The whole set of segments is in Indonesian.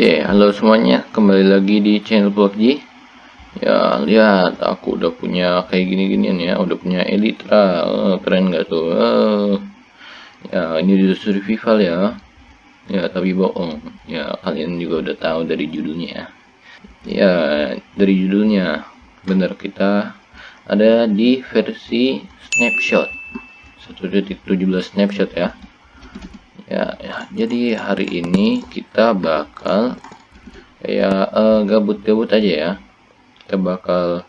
Oke, halo semuanya, kembali lagi di channel PUBG. Ya, lihat aku udah punya kayak gini-ginian ya, udah punya Elytra. Oh, keren gak tuh? Oh. Ya, ini di survival ya. Ya, tapi bohong. Ya, kalian juga udah tahu dari judulnya. Ya, dari judulnya bener kita ada di versi snapshot. 1.17 snapshot ya ya, ya. Jadi hari ini kita bakal ya gabut-gabut uh, aja ya. Kita bakal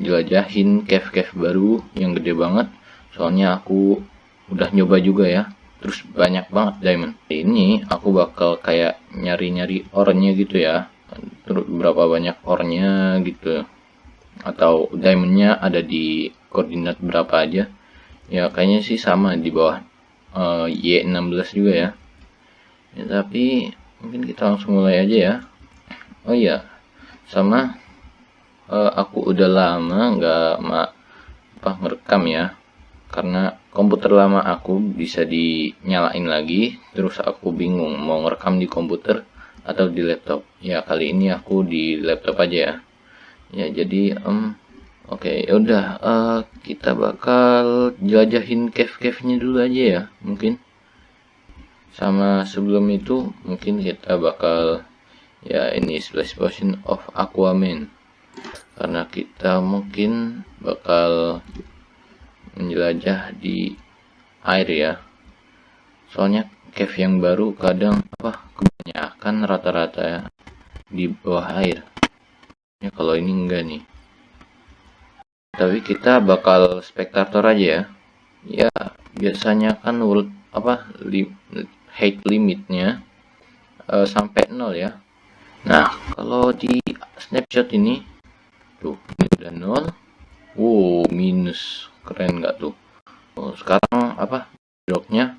jelajahin cave-cave baru yang gede banget. Soalnya aku udah nyoba juga ya. Terus banyak banget diamond. Ini aku bakal kayak nyari-nyari ornya gitu ya. Terus berapa banyak ornya gitu. Atau diamondnya ada di koordinat berapa aja. Ya kayaknya sih sama di bawah uh, Y16 juga ya. ya tapi mungkin kita langsung mulai aja ya. Oh iya sama uh, aku udah lama nggak ma apa ngerekam ya. Karena komputer lama aku bisa dinyalain lagi terus aku bingung mau ngerekam di komputer atau di laptop. Ya kali ini aku di laptop aja ya. Ya jadi um, Oke, okay, yaudah uh, kita bakal jelajahin cave-cave-nya dulu aja ya, mungkin. Sama sebelum itu, mungkin kita bakal ya ini splash potion of aquaman. Karena kita mungkin bakal menjelajah di air ya. Soalnya cave yang baru kadang apa kebanyakan rata-rata ya di bawah air. Ya kalau ini enggak nih tapi kita bakal spektator aja ya. Ya biasanya kan world apa li, height limitnya uh, sampai nol ya. Nah kalau di snapshot ini tuh ini udah nol. Wow minus. Keren nggak tuh? Oh, sekarang apa bloknya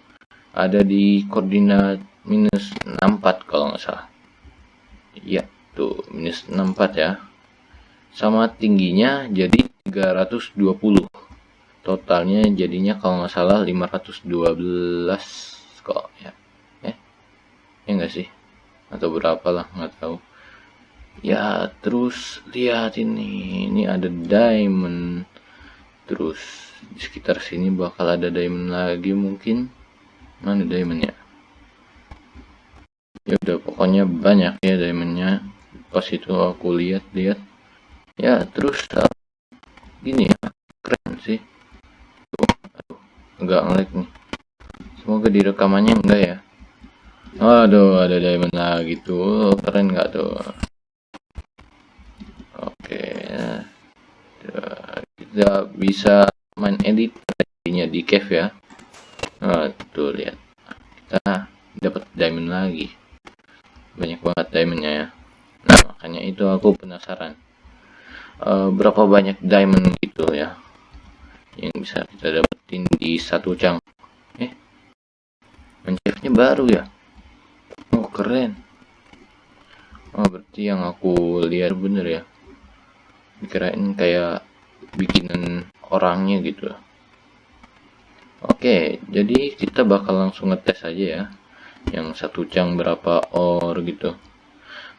ada di koordinat minus 64 kalau nggak salah. Iya tuh minus 64 ya. Sama tingginya jadi 320 totalnya jadinya kalau nggak salah 512 kok ya. Eh ya enggak sih? Atau berapa lah nggak tahu. Ya terus lihat ini. Ini ada diamond. Terus di sekitar sini bakal ada diamond lagi mungkin. Mana diamondnya ya udah pokoknya banyak ya diamondnya. Pas itu aku lihat-lihat. Ya terus gini ya keren sih. Tuh, aduh, ngelag nih. Semoga di rekamannya enggak ya. Aduh ada diamond lagi tuh keren nggak tuh? Oke kita bisa main edit tadinya di cave ya. Nah, tuh lihat. Kita dapat diamond lagi. Banyak banget diamondnya ya. Nah makanya itu aku penasaran. Uh, berapa banyak diamond gitu ya. Yang bisa kita dapetin di satu cang eh mencefnya baru ya? Oh keren. Oh berarti yang aku lihat bener ya. Dikirain kayak bikinan orangnya gitu. Oke jadi kita bakal langsung ngetes aja ya. Yang satu cang berapa or gitu.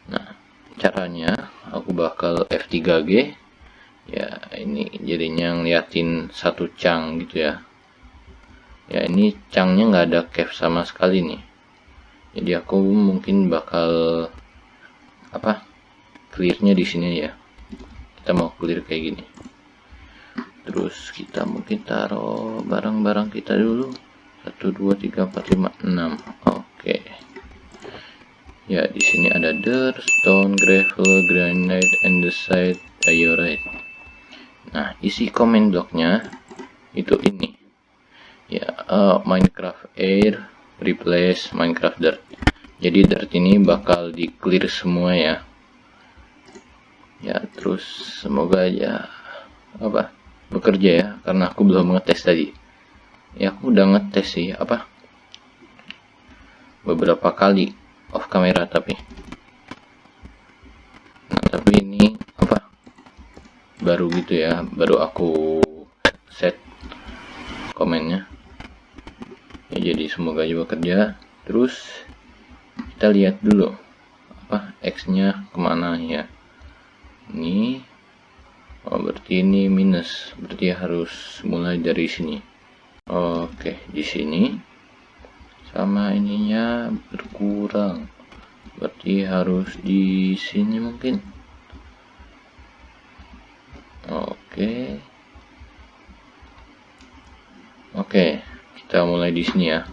Nah caranya aku bakal F3G ya ini jadinya ngeliatin satu cang gitu ya. Ya ini cangnya nggak ada cap sama sekali nih. Jadi aku mungkin bakal apa clearnya di sini ya kita mau clear kayak gini. Terus kita mungkin taruh barang-barang kita dulu. 1 2 3 4 5 6 oke. Ya di sini ada dirt stone gravel granite andesite diorite nah isi comment blocknya itu ini. Ya uh, minecraft air replace minecraft dirt. Jadi dirt ini bakal di clear semua ya. Ya terus semoga aja apa bekerja ya karena aku belum ngetes tadi. Ya aku udah ngetes sih apa beberapa kali off kamera tapi nah tapi baru gitu ya baru aku set komennya. Ya jadi semoga juga kerja terus kita lihat dulu apa X nya ke mana ya. Ini oh berarti ini minus. Berarti harus mulai dari sini. Oke di sini. Sama ininya berkurang. Berarti harus di sini mungkin oke. Oke kita mulai di sini ya.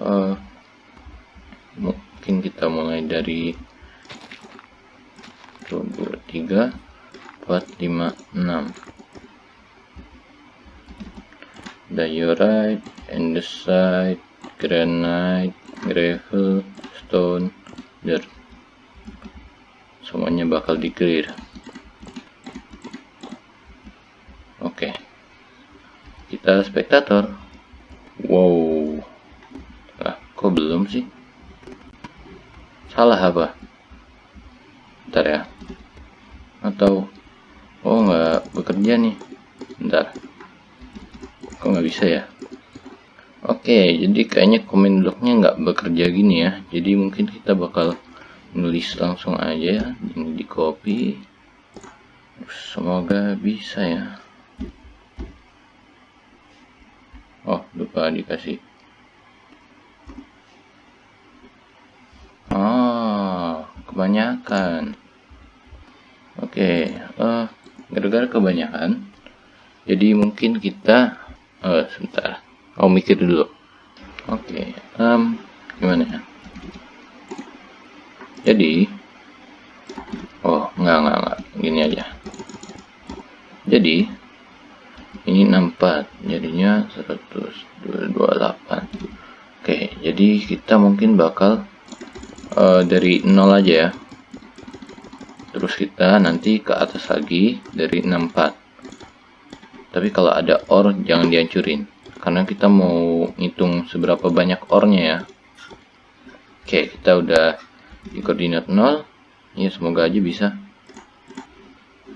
Uh, mungkin kita mulai dari 1 2 3 4 5 6 diorite andesite granite gravel stone dirt. Semuanya bakal di clear oke kita spektator wow. Ah kok belum sih? Salah apa? Ntar ya. Atau oh nggak bekerja nih? Ntar kok nggak bisa ya? Oke jadi kayaknya komen bloknya nggak bekerja gini ya. Jadi mungkin kita bakal nulis langsung aja ya ini di copy semoga bisa ya oh dikasih. Kebanyakan. Oke okay, uh, gara-gara kebanyakan jadi mungkin kita uh, sebentar. Oh mikir dulu. Oke okay, um, gimana ya? Jadi oh enggak enggak enggak. Gini aja. Jadi ini 64 jadinya 128 oke okay, kita mungkin bakal uh, dari 0 aja ya. Terus kita nanti ke atas lagi dari 64 tapi kalau ada or jangan dihancurin. Karena kita mau ngitung seberapa banyak ornya ya. Oke kita udah di koordinat 0 ya semoga aja bisa.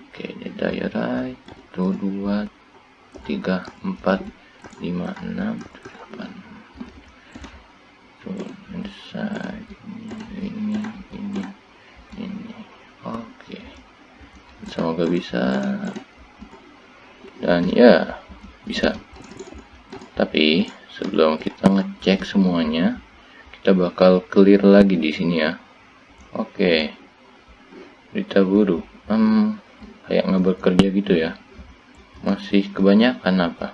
Oke ini diorite 1 2 3 4 5 6 8 oke. Semoga bisa. Dan ya bisa. Tapi sebelum kita ngecek semuanya kita bakal clear lagi di sini ya. Oke. Berita buruk. Hmm, kayak nggak bekerja gitu ya. Masih kebanyakan apa?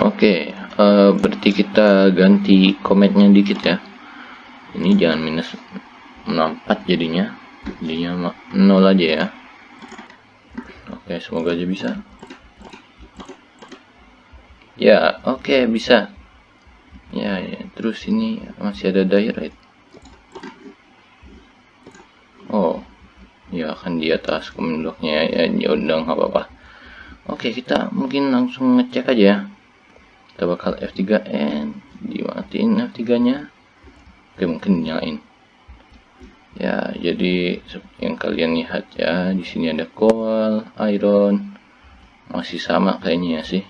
Oke uh, berarti kita ganti komennya dikit ya. Ini jangan minus 64 jadinya. Jadinya 0 aja ya. Oke semoga aja bisa. Ya oke bisa. Ya, ya. Terus ini masih ada direct oh ya kan di atas komen bloknya ya. Ya udah nggak apa-apa. Oke kita mungkin langsung ngecek aja ya kita bakal F3N dimatiin F3 nya oke mungkin nyalain ya jadi yang kalian lihat ya di sini ada coal iron. Masih sama kayaknya ya sih.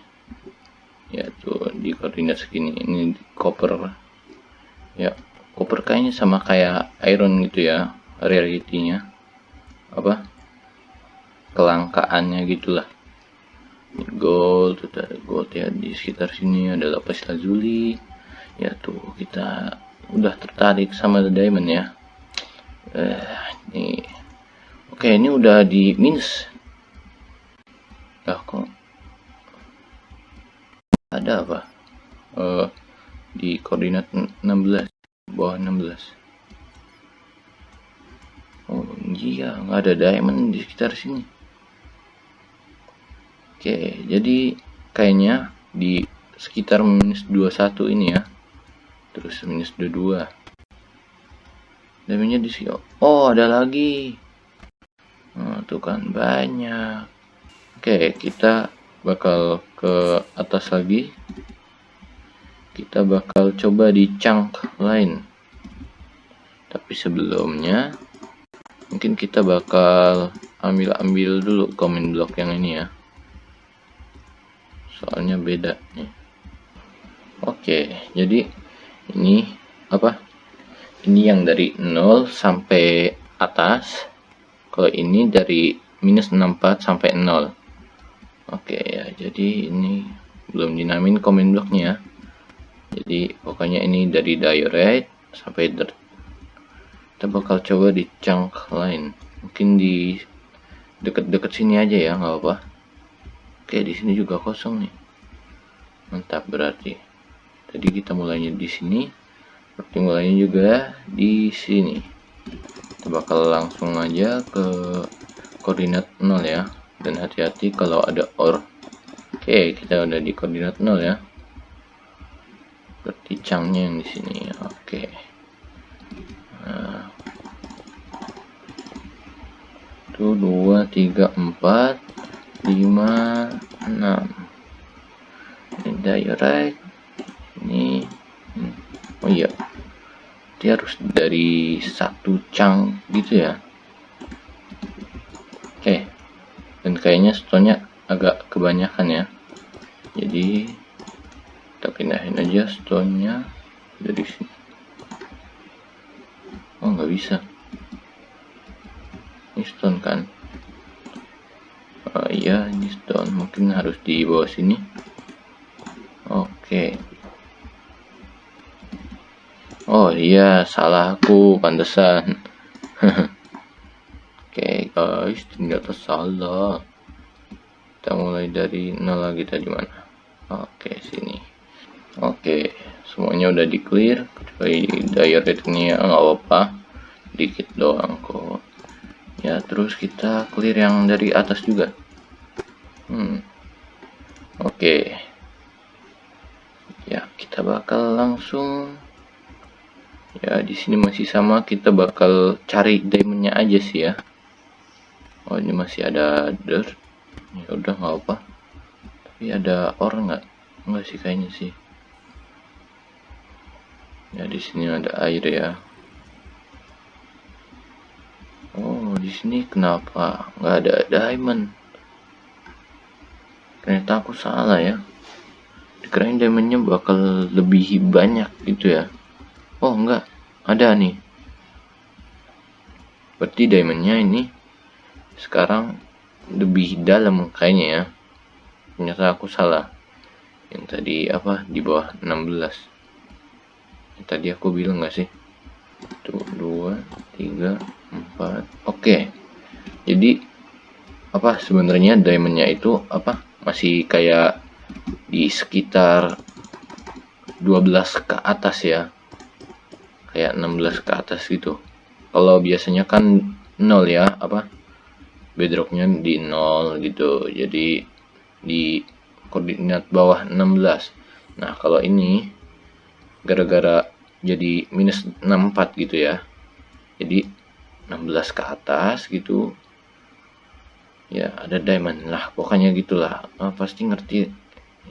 Ya tuh di koordinat segini. Ini copper. Ya copper kayaknya sama kayak iron gitu ya rarity-nya. Apa? Kelangkaannya gitulah gold ada gold ya di sekitar sini ada lapis lazuli. Ya tuh kita udah tertarik sama the diamond ya. Eh ini. Oke ini udah di minus. Ya kok ada apa? Uh, di koordinat 16 bawah 16 oh iya nggak ada diamond di sekitar sini oke jadi kayaknya di sekitar minus 21 ini ya. Terus minus 22 damage di sini. Oh ada lagi. Nah, tuh kan banyak. Oke kita bakal ke atas lagi. Kita bakal coba di chunk lain. Tapi sebelumnya mungkin kita bakal ambil-ambil dulu komen block yang ini ya soalnya beda nih. Oke jadi ini apa? Ini yang dari 0 sampai atas. Kalau ini dari minus 64 sampai 0 oke ya jadi ini belum dinamain comment blocknya jadi pokoknya ini dari diorite sampai dirt. Kita bakal coba di chunk lain. Mungkin di deket-deket sini aja ya nggak apa oke di sini juga kosong nih. Mantap berarti. Tadi kita mulainya di sini berarti mulainya juga di sini. Kita bakal langsung aja ke koordinat 0 ya. Dan hati-hati kalau ada or. Oke kita udah di koordinat 0 ya. Berarti cangnya yang di sini oke. Nah. Itu dua tiga empat lima enam. Ini diorite ini hmm. oh iya. Dia harus dari satu cang gitu ya. Oke. Dan kayaknya stone agak kebanyakan ya. Jadi kita pindahin aja stone-nya dari sini. Oh nggak bisa. Ini stone kan oh iya ini stone. Mungkin harus di bawah sini. Oke. Oh iya salah aku pantesan. Oke guys ternyata salah kita mulai dari nol lagi tadi mana oke sini. Oke semuanya udah di clear. Kecuali diorite ini nggak apa-apa. Dikit doang kok ya terus kita clear yang dari atas juga. Hmm. Oke. Ya kita bakal langsung. Ya di sini masih sama kita bakal cari diamondnya aja sih ya. Oh ini masih ada dirt. Ya udah nggak apa tapi ada orang nggak? Nggak sih kayaknya sih. Ya di sini ada air ya oh di sini kenapa nggak ada diamond? Ternyata aku salah ya. Dikirain diamondnya bakal lebih banyak gitu ya. Oh enggak ada nih. Berarti diamondnya ini sekarang lebih dalam kayaknya ya. Ternyata aku salah. Yang tadi apa? Di bawah 16 yang tadi aku bilang nggak sih tuh dua tiga empat. Oke. Jadi apa sebenarnya diamondnya itu apa? Masih kayak di sekitar 12 ke atas ya. Kayak 16 ke atas gitu. Kalau biasanya kan 0 ya apa? Bedrocknya di 0 gitu. Jadi di koordinat bawah 16 nah kalau ini gara-gara jadi minus 64 gitu ya. Jadi 16 ke atas gitu. Ya ada diamond lah pokoknya gitulah. Nah, pasti ngerti.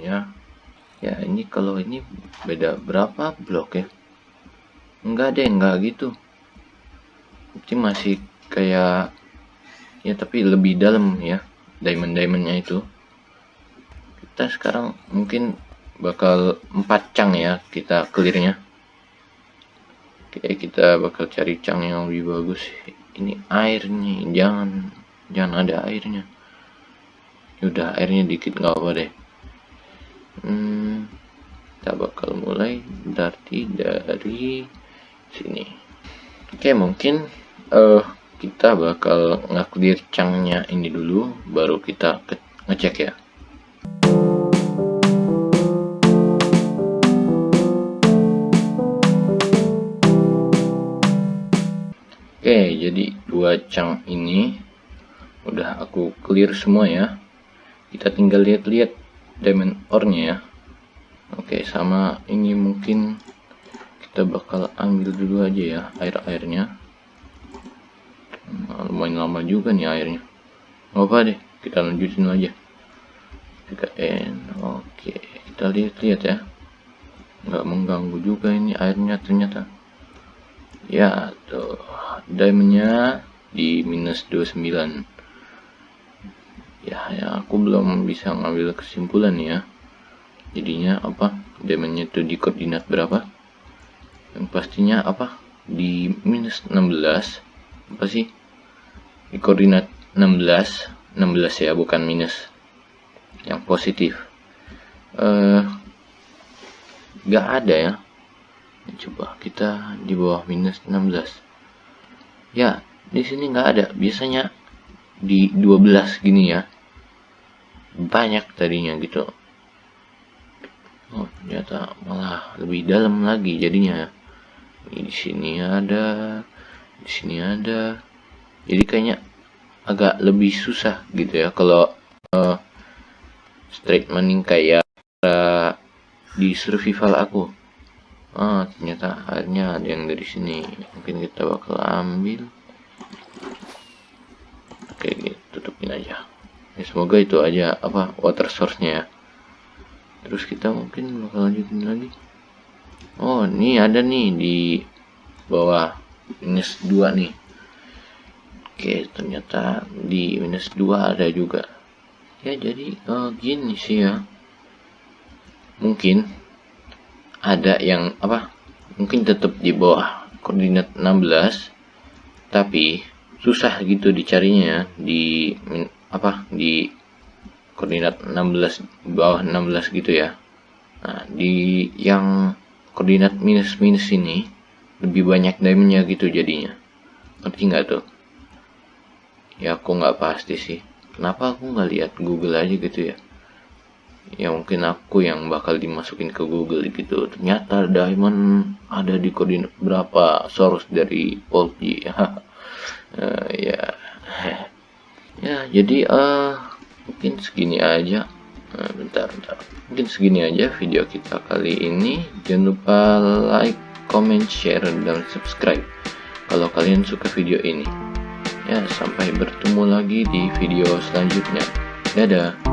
Ya ya ini kalau ini beda berapa? Blok ya? Enggak deh enggak gitu. Ini masih kayak ya tapi lebih dalam ya diamond diamondnya itu. Kita sekarang mungkin bakal empat cang ya kita clearnya oke kita bakal cari cang yang lebih bagus. Ini airnya jangan jangan ada airnya. Udah airnya dikit nggak apa deh. Hmm, kita bakal mulai berarti dari sini. Oke mungkin uh, kita bakal ngaklir cangnya ini dulu baru kita ngecek ya jadi dua cang ini udah aku clear semua ya. Kita tinggal lihat-lihat diamond ore-nya ya. Oke sama ini mungkin kita bakal ambil dulu aja ya air-airnya. Nah, lumayan lama juga nih airnya. Nggak apa deh kita lanjutin aja. 3N oke. Kita lihat-lihat ya. Nggak mengganggu juga ini airnya ternyata ya tuh. Diamondnya di minus 29 ya ya aku belum bisa ngambil kesimpulan ya. Jadinya apa? Diamondnya itu di koordinat berapa? Yang pastinya apa? Di minus 16 apa sih? Di koordinat 16 16 ya bukan minus. Yang positif. Eh nggak ada ya coba kita di bawah minus 16 ya di sini nggak ada. Biasanya di 12 gini ya. Banyak tadinya gitu. Oh ternyata malah lebih dalam lagi jadinya. Di sini ada di sini ada. Jadi kayaknya agak lebih susah gitu ya kalau uh, straight maning kayak uh, di survival aku ah ternyata akhirnya ada yang dari sini. Mungkin kita bakal ambil. Oke gitu tutupin aja. Ya, semoga itu aja apa water source nya ya. Terus kita mungkin bakal lanjutin lagi. Oh ini ada nih di bawah minus 2 nih. Oke ternyata di minus 2 ada juga. Ya jadi uh, gini sih ya. Mungkin ada yang apa mungkin tetap di bawah koordinat 16 tapi susah gitu dicarinya di apa di koordinat 16 bawah 16 gitu ya. Nah di yang koordinat minus minus ini lebih banyak diamondnya gitu jadinya. Ngerti nggak tuh? Ya aku nggak pasti sih. Kenapa aku nggak lihat Google aja gitu ya ya mungkin aku yang bakal dimasukin ke Google gitu. Ternyata diamond ada di koordinat berapa source dari Polji uh, ya. Ya jadi uh, mungkin segini aja. Nah, bentar bentar. Mungkin segini aja video kita kali ini. Jangan lupa like comment share dan subscribe kalau kalian suka video ini. Ya sampai bertemu lagi di video selanjutnya. Dadah